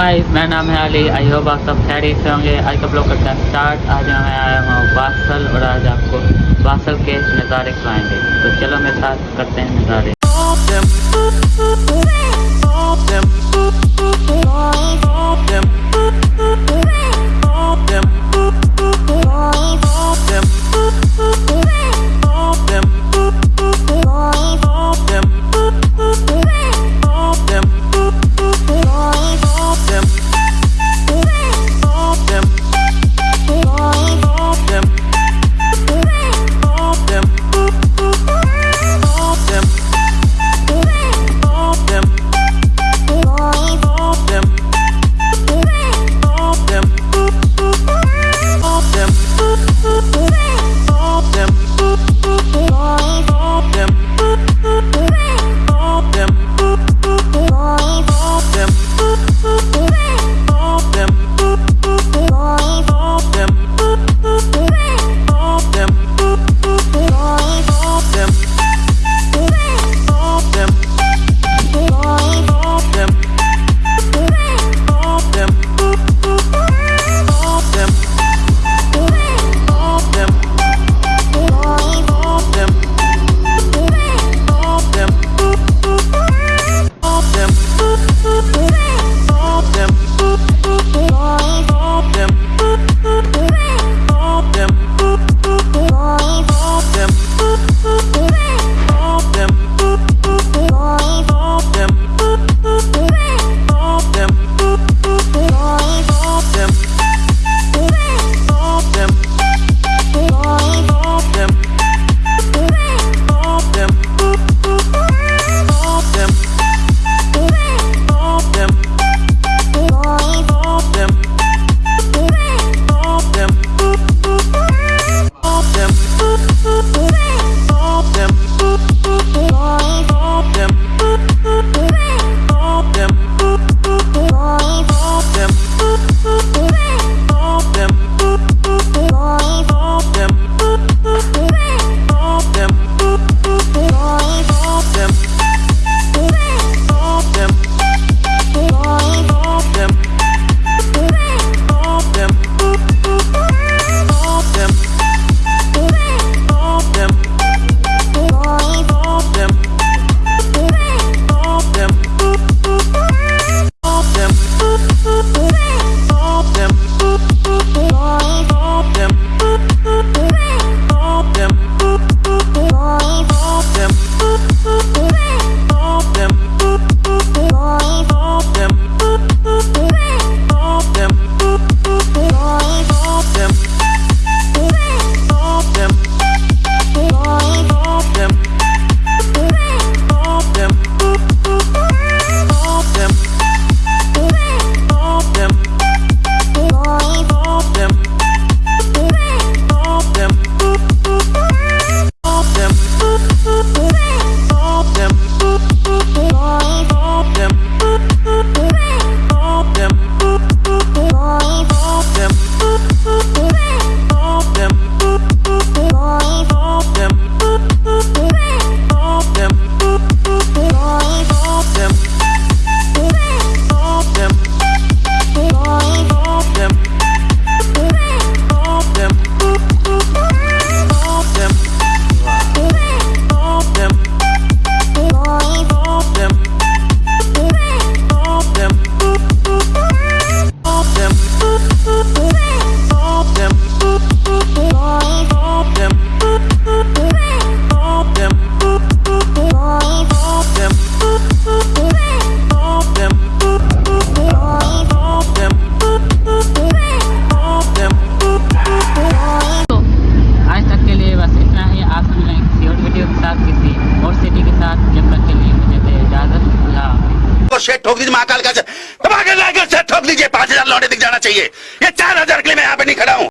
Guys मेरा नाम है अली आई होप आप सब खैरियत से होंगे। आज का ब्लॉग करता है स्टार्ट आज मैं आया हूँ बासल और आज आपको बासल के नज़ारे खिलाएँगे तो चलो मेरे साथ करते हैं नज़ारे। शेट ठोक दीजिए महाकाल का। दबा लाकर ठोक दीजिए, पाँच हज़ार लौटे दिख जाना चाहिए। ये चार हज़ार के लिए मैं यहाँ पे नहीं खड़ा हूँ।